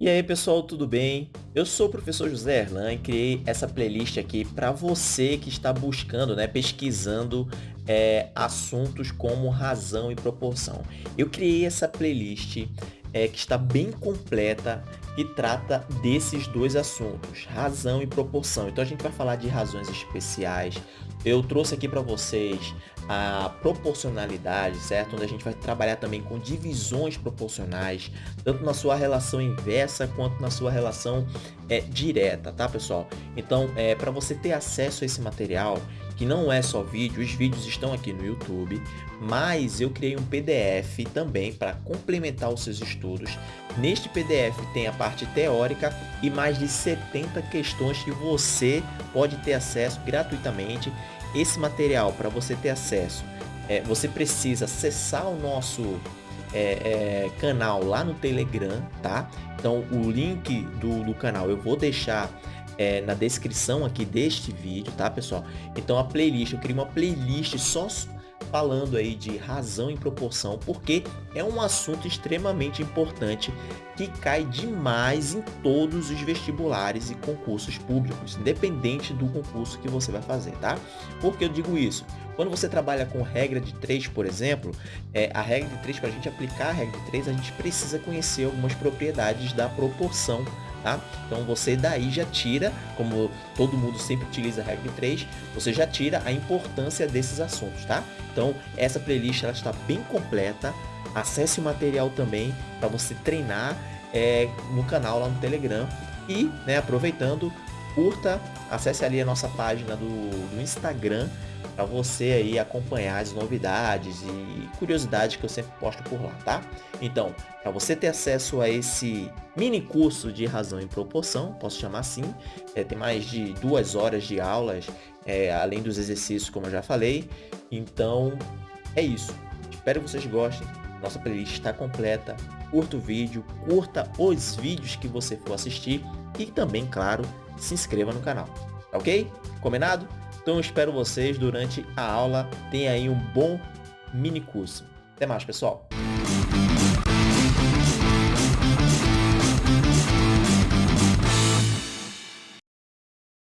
E aí pessoal, tudo bem? Eu sou o professor José Erlan e criei essa playlist aqui para você que está buscando, né, pesquisando é, assuntos como razão e proporção. Eu criei essa playlist é, que está bem completa que trata desses dois assuntos, razão e proporção. Então a gente vai falar de razões especiais. Eu trouxe aqui para vocês a proporcionalidade, certo? Onde a gente vai trabalhar também com divisões proporcionais, tanto na sua relação inversa quanto na sua relação é, direta, tá pessoal? Então, é, para você ter acesso a esse material, que não é só vídeo, os vídeos estão aqui no YouTube, mas eu criei um PDF também para complementar os seus estudos. Neste PDF tem a parte teórica e mais de 70 questões que você pode ter acesso gratuitamente. Esse material, para você ter acesso, é, você precisa acessar o nosso é, é, canal lá no Telegram, tá? Então o link do, do canal eu vou deixar é, na descrição aqui deste vídeo, tá pessoal? Então a playlist, eu criei uma playlist só falando aí de razão e proporção, porque é um assunto extremamente importante que cai demais em todos os vestibulares e concursos públicos, independente do concurso que você vai fazer, tá? Por que eu digo isso? Quando você trabalha com regra de 3, por exemplo, é, a regra de 3, para a gente aplicar a regra de 3, a gente precisa conhecer algumas propriedades da proporção Tá? Então você daí já tira, como todo mundo sempre utiliza a regra de 3, você já tira a importância desses assuntos, tá? Então essa playlist ela está bem completa, acesse o material também para você treinar é, no canal lá no Telegram e, né, aproveitando, curta, acesse ali a nossa página do, do Instagram para você aí acompanhar as novidades e curiosidades que eu sempre posto por lá, tá? Então, para você ter acesso a esse mini curso de razão e proporção, posso chamar assim, é, tem mais de duas horas de aulas, é, além dos exercícios, como eu já falei. Então, é isso. Espero que vocês gostem. Nossa playlist está completa. Curta o vídeo, curta os vídeos que você for assistir e também, claro, se inscreva no canal. Ok? Combinado? Então eu espero vocês durante a aula. Tenha aí um bom mini curso. Até mais, pessoal!